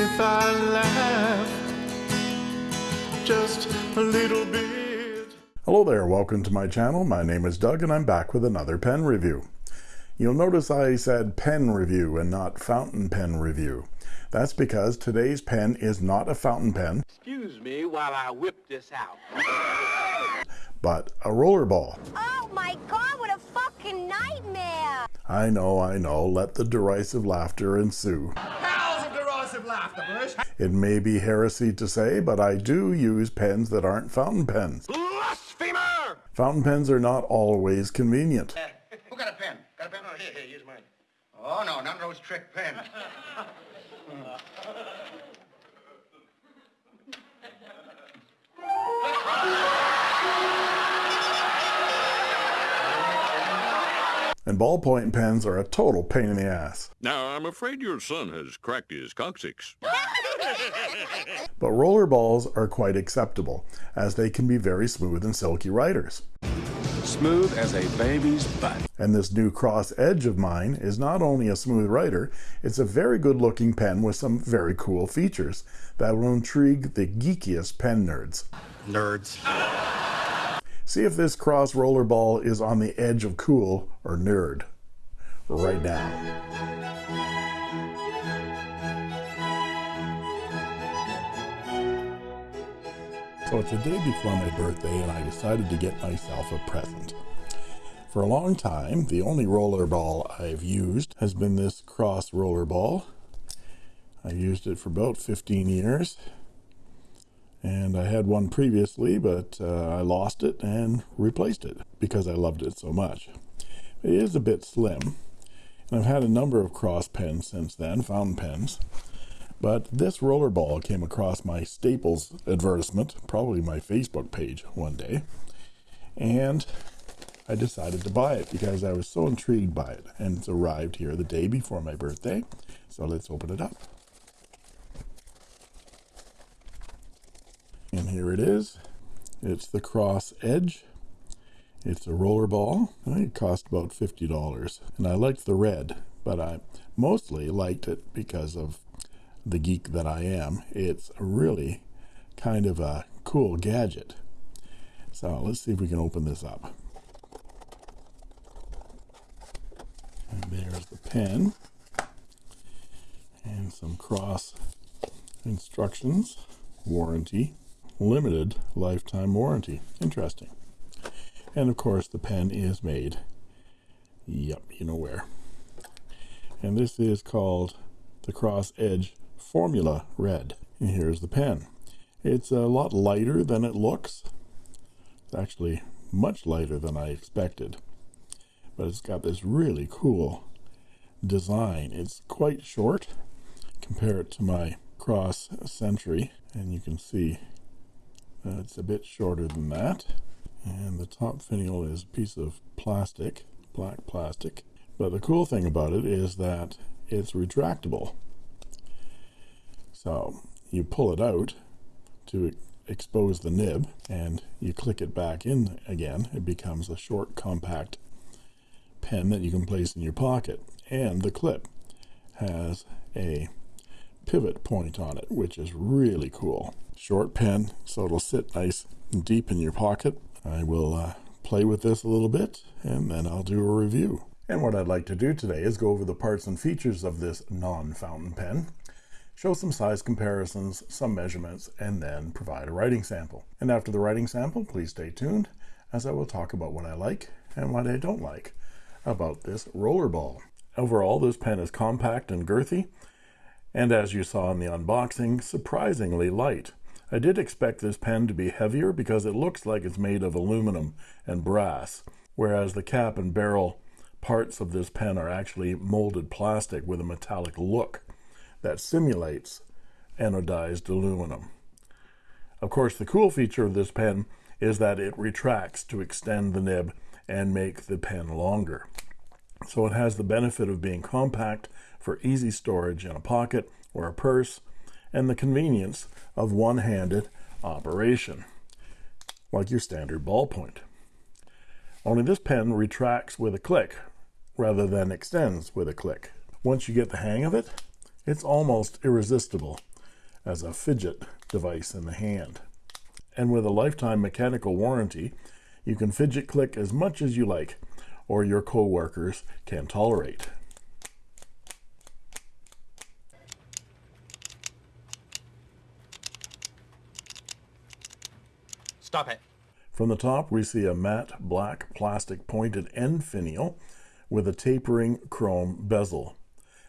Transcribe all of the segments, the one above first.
if I laugh just a little bit. Hello there, welcome to my channel. My name is Doug and I'm back with another pen review. You'll notice I said pen review and not fountain pen review. That's because today's pen is not a fountain pen, Excuse me while I whip this out. but a rollerball. Oh my god, what a fucking nightmare! I know, I know, let the derisive laughter ensue. Howls of derisive laughter, Bush. It may be heresy to say, but I do use pens that aren't fountain pens. Blasphemer! Fountain pens are not always convenient. Who got a pen? Got a pen? Oh, here, here, use mine. Oh, no, none of those trick pens. And ballpoint pens are a total pain in the ass. Now, I'm afraid your son has cracked his coccyx. But rollerballs are quite acceptable, as they can be very smooth and silky writers. Smooth as a baby's butt. And this new Cross Edge of mine is not only a smooth writer, it's a very good looking pen with some very cool features that will intrigue the geekiest pen nerds. Nerds. See if this Cross Rollerball is on the edge of cool or nerd right now. So it's the day before my birthday and I decided to get myself a present. For a long time, the only rollerball I've used has been this Cross Rollerball. I used it for about 15 years and I had one previously, but uh, I lost it and replaced it because I loved it so much. It is a bit slim, and I've had a number of cross pens since then, fountain pens. But this rollerball came across my Staples advertisement, probably my Facebook page one day, and I decided to buy it because I was so intrigued by it. And it's arrived here the day before my birthday, so let's open it up. And here it is. It's the Cross Edge. It's a roller ball. I think it cost about $50. And I liked the red, but I mostly liked it because of the geek that I am. It's really kind of a cool gadget. So let's see if we can open this up. And there's the pen. And some cross instructions. Warranty limited lifetime warranty. Interesting. And of course, the pen is made. Yep, you know where. And this is called the Cross Edge Formula Red. And here's the pen. It's a lot lighter than it looks. It's actually much lighter than I expected. But it's got this really cool design. It's quite short. Compare it to my Cross Century, and you can see uh, it's a bit shorter than that. And the top finial is a piece of plastic, black plastic. But the cool thing about it is that it's retractable. So you pull it out to expose the nib and you click it back in again. It becomes a short, compact pen that you can place in your pocket. And the clip has a pivot point on it, which is really cool. Short pen, so it'll sit nice and deep in your pocket. I will uh, play with this a little bit and then I'll do a review. And what I'd like to do today is go over the parts and features of this non-fountain pen, show some size comparisons, some measurements, and then provide a writing sample. And after the writing sample, please stay tuned as I will talk about what I like and what I don't like about this rollerball. Overall, this pen is compact and girthy, and as you saw in the unboxing, surprisingly light. I did expect this pen to be heavier because it looks like it's made of aluminum and brass, whereas the cap and barrel parts of this pen are actually molded plastic with a metallic look that simulates anodized aluminum. Of course, the cool feature of this pen is that it retracts to extend the nib and make the pen longer. So it has the benefit of being compact for easy storage in a pocket or a purse and the convenience of one-handed operation, like your standard ballpoint. Only this pen retracts with a click rather than extends with a click. Once you get the hang of it, it's almost irresistible. as a fidget device in the hand. And with a lifetime mechanical warranty, you can fidget click as much as you like, or your co-workers can tolerate. Stop it. From the top, we see a matte black plastic pointed end finial with a tapering chrome bezel.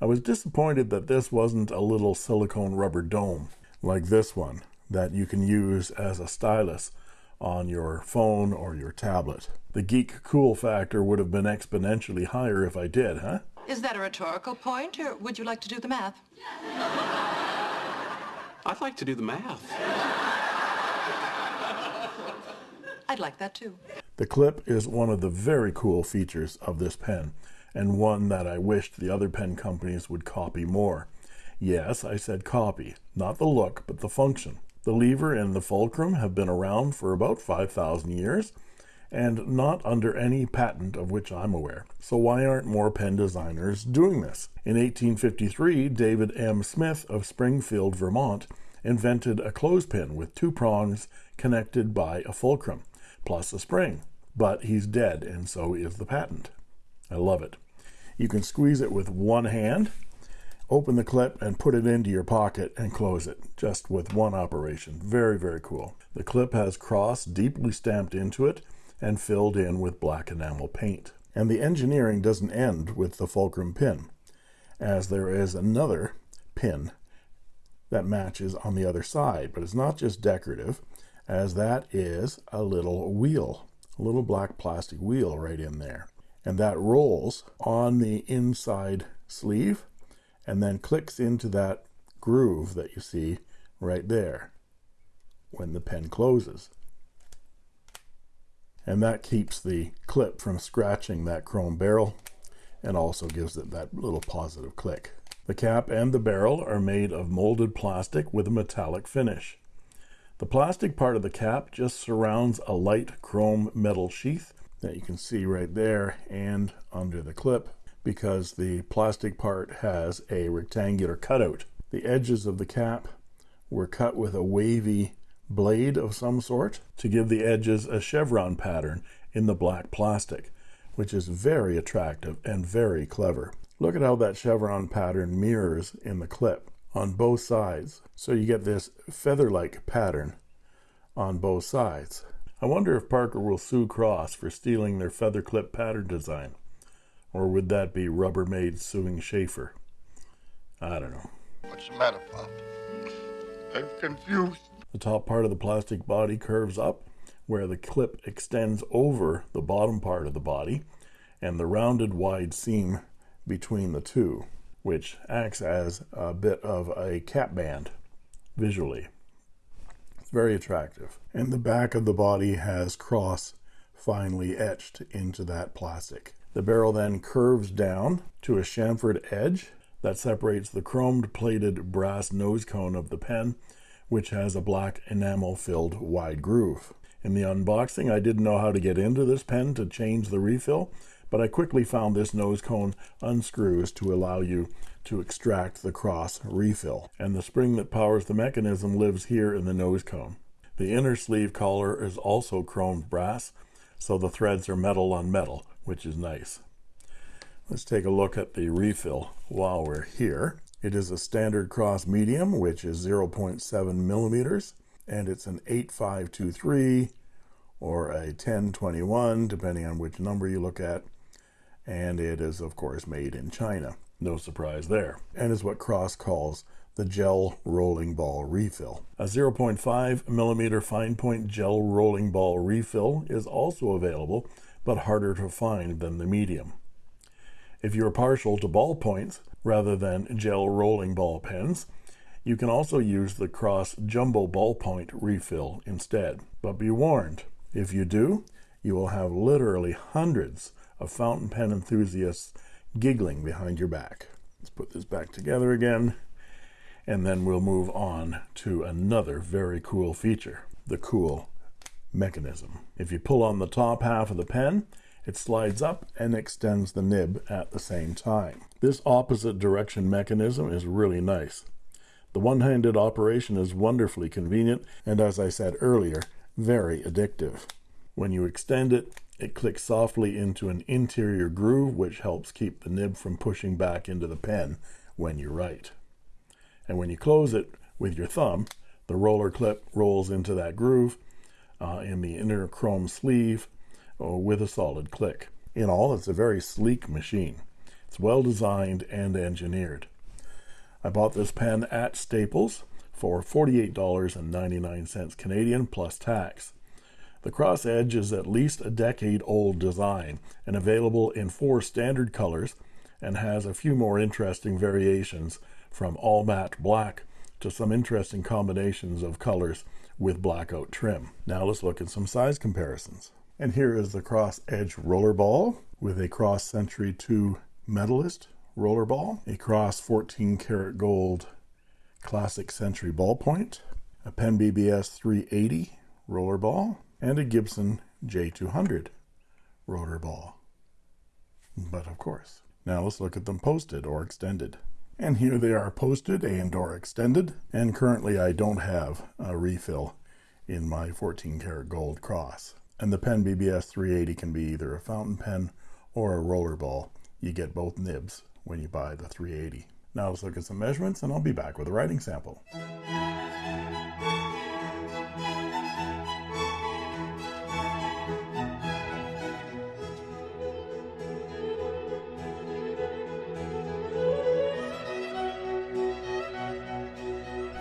I was disappointed that this wasn't a little silicone rubber dome like this one that you can use as a stylus on your phone or your tablet. The geek cool factor would have been exponentially higher if I did, huh? Is that a rhetorical point, or would you like to do the math? I'd like to do the math. I'd like that too. The clip is one of the very cool features of this pen, and one that I wished the other pen companies would copy more. Yes, I said copy, not the look, but the function. The lever and the fulcrum have been around for about 5,000 years, and not under any patent of which I'm aware. So why aren't more pen designers doing this? In 1853, David M. Smith of Springfield, Vermont, invented a clothespin with two prongs connected by a fulcrum, plus a spring. But he's dead, and so is the patent. I love it. You can squeeze it with one hand, open the clip, and put it into your pocket and close it, just with one operation. Very, very cool. The clip has cross deeply stamped into it and filled in with black enamel paint. And the engineering doesn't end with the fulcrum pin, as there is another pin that matches on the other side, but it's not just decorative, as that is a little wheel, a little black plastic wheel right in there. And that rolls on the inside sleeve and then clicks into that groove that you see right there when the pen closes. And that keeps the clip from scratching that chrome barrel and also gives it that little positive click. The cap and the barrel are made of molded plastic with a metallic finish. The plastic part of the cap just surrounds a light chrome metal sheath that you can see right there and under the clip because the plastic part has a rectangular cutout. The edges of the cap were cut with a wavy blade of some sort to give the edges a chevron pattern in the black plastic, which is very attractive and very clever. Look at how that chevron pattern mirrors in the clip on both sides. So you get this feather-like pattern on both sides. I wonder if Parker will sue Cross for stealing their feather clip pattern design. Or would that be Rubbermaid suing Sheaffer? I don't know. What's the matter, Pop? I'm confused. The top part of the plastic body curves up where the clip extends over the bottom part of the body and the rounded wide seam between the two, which acts as a bit of a cap band visually. It's very attractive. And the back of the body has cross finely etched into that plastic. The barrel then curves down to a chamfered edge that separates the chromed plated brass nose cone of the pen which has a black enamel filled wide groove. In the unboxing, I didn't know how to get into this pen to change the refill, but I quickly found this nose cone unscrews to allow you to extract the cross refill. And the spring that powers the mechanism lives here in the nose cone. The inner sleeve collar is also chromed brass, so the threads are metal on metal, which is nice. Let's take a look at the refill while we're here. It is a standard cross medium, which is 0.7 millimeters, and it's an 8523 or a 1021, depending on which number you look at. And it is, of course, made in China. No surprise there. And is what Cross calls the gel rolling ball refill. A 0.5 millimeter fine point gel rolling ball refill is also available, but harder to find than the medium. If you're partial to ballpoints rather than gel rolling ball pens, you can also use the Cross Jumbo Ballpoint refill instead. But be warned, if you do, you will have literally hundreds of fountain pen enthusiasts giggling behind your back. Let's put this back together again, and then we'll move on to another very cool feature, the cool mechanism. If you pull on the top half of the pen, it slides up and extends the nib at the same time. This opposite direction mechanism is really nice. The one handed operation is wonderfully convenient and, as I said earlier, very addictive. When you extend it, it clicks softly into an interior groove, which helps keep the nib from pushing back into the pen when you write. And when you close it with your thumb, the roller clip rolls into that groove uh, in the inner chrome sleeve uh, with a solid click. In all, it's a very sleek machine. It's well designed and engineered. I bought this pen at Staples for $48.99 Canadian plus tax. The Cross Edge is at least a decade old design and available in four standard colors and has a few more interesting variations from all matte black to some interesting combinations of colors with blackout trim. Now let's look at some size comparisons. And here is the Cross Edge Rollerball with a Cross Century 2 Medalist Rollerball, a Cross 14 karat gold Classic Century Ballpoint, a Pen BBS 380 Rollerball, and a Gibson J200 Rollerball. But of course. Now let's look at them posted or extended. And here they are posted and or extended. And currently I don't have a refill in my 14 karat gold cross. And the Pen BBS 380 can be either a fountain pen or a rollerball. You get both nibs when you buy the 380. Now let's look at some measurements and I'll be back with a writing sample.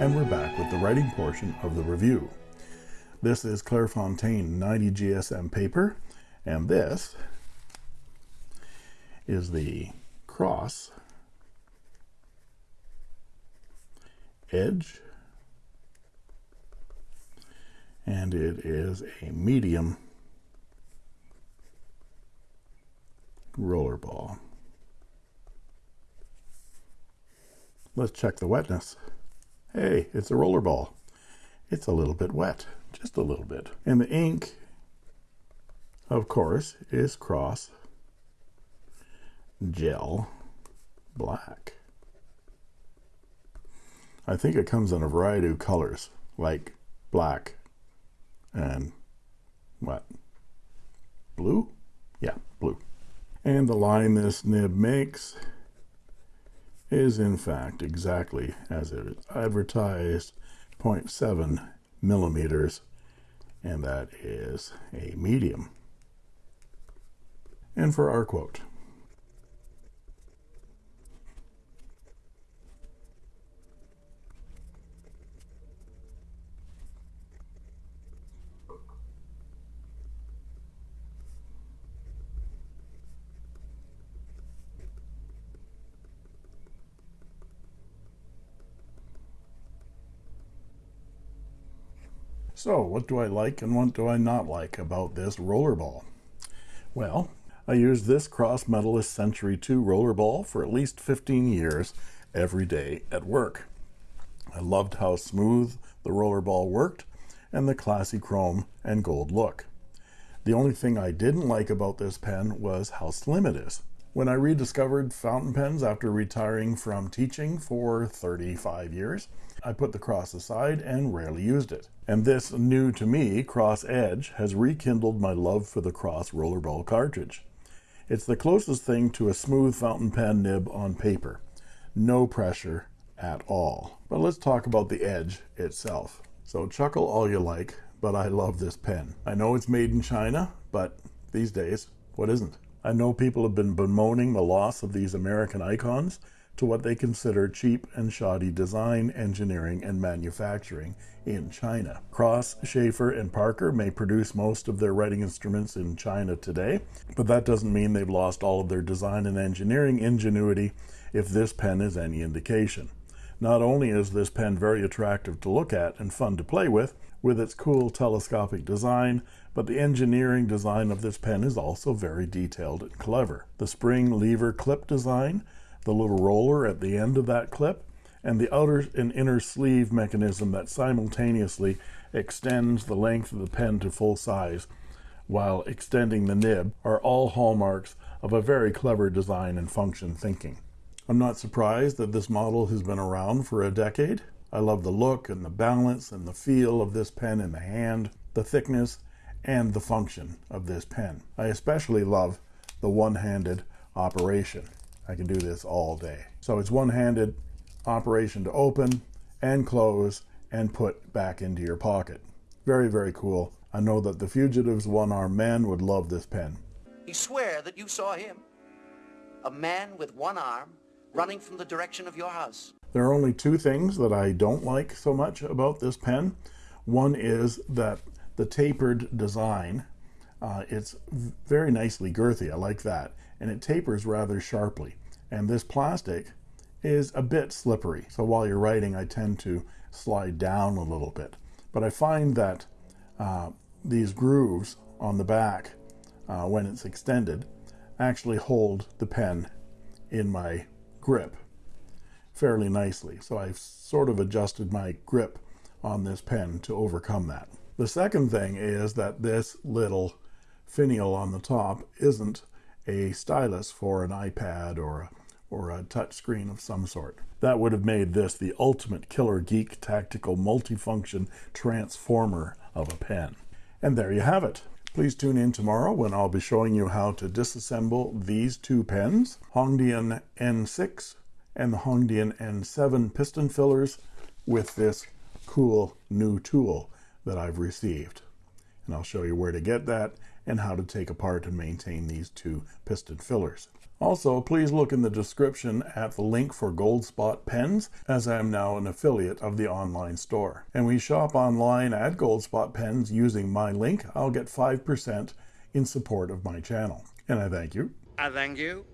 And we're back with the writing portion of the review. This is Clairefontaine 90 GSM paper, and this is the cross edge and it is a medium roller ball. Let's check the wetness. Hey, it's a roller ball. It's a little bit wet, just a little bit. And the ink, of course, is cross gel black. I think it comes in a variety of colors, like black and what? Blue? Yeah, blue. And the line this nib makes is in fact exactly as it is advertised 0.7 millimeters and that is a medium. And for our quote, So, what do I like and what do I not like about this rollerball? Well, I used this Cross Medalist Century 2 rollerball for at least 15 years every day at work. I loved how smooth the rollerball worked and the classy chrome and gold look. The only thing I didn't like about this pen was how slim it is. When I rediscovered fountain pens after retiring from teaching for 35 years, I put the cross aside and rarely used it. And this new to me cross edge has rekindled my love for the cross rollerball cartridge. It's the closest thing to a smooth fountain pen nib on paper. No pressure at all. But let's talk about the edge itself. So chuckle all you like, but I love this pen. I know it's made in China, but these days, what isn't? I know people have been bemoaning the loss of these American icons to what they consider cheap and shoddy design, engineering, and manufacturing in China. Cross, Sheaffer, and Parker may produce most of their writing instruments in China today, but that doesn't mean they've lost all of their design and engineering ingenuity if this pen is any indication. Not only is this pen very attractive to look at and fun to play with, with its cool telescopic design, but the engineering design of this pen is also very detailed and clever. The spring lever clip design, the little roller at the end of that clip, and the outer and inner sleeve mechanism that simultaneously extends the length of the pen to full size while extending the nib are all hallmarks of a very clever design and function thinking. I'm not surprised that this model has been around for a decade. I love the look and the balance and the feel of this pen in the hand, the thickness, and the function of this pen. I especially love the one-handed operation. I can do this all day. So it's one-handed operation to open and close and put back into your pocket. Very, very cool. I know that the Fugitives one-armed man would love this pen. You swear that you saw him? A man with one arm running from the direction of your house. There are only two things that I don't like so much about this pen. One is that the tapered design, uh, it's very nicely girthy. I like that. And it tapers rather sharply. And this plastic is a bit slippery. So while you're writing, I tend to slide down a little bit. But I find that uh, these grooves on the back, uh, when it's extended, actually hold the pen in my grip fairly nicely. So I've sort of adjusted my grip on this pen to overcome that. The second thing is that this little finial on the top isn't a stylus for an iPad or a, or a touch screen of some sort. That would have made this the ultimate killer geek tactical multifunction transformer of a pen. And there you have it. Please tune in tomorrow when I'll be showing you how to disassemble these two pens, Hongdian N6 and the Hongdian N7 piston fillers with this cool new tool that I've received. And I'll show you where to get that and how to take apart and maintain these two piston fillers. Also, please look in the description at the link for Gold Spot pens, as I am now an affiliate of the online store. And we shop online at Gold Spot pens using my link. I'll get 5% in support of my channel. And I thank you. I thank you.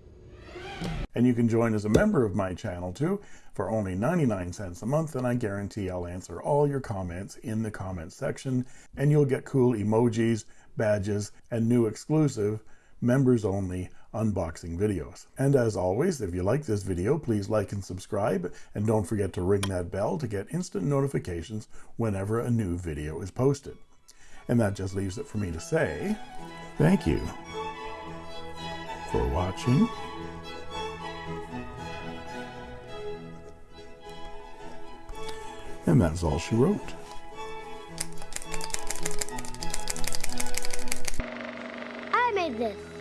And you can join as a member of my channel too for only 99 cents a month and I guarantee I'll answer all your comments in the comments section and you'll get cool emojis, badges, and new exclusive members only unboxing videos. And as always, if you like this video, please like and subscribe and don't forget to ring that bell to get instant notifications whenever a new video is posted. And that just leaves it for me to say thank you for watching. And that's all she wrote. I made this.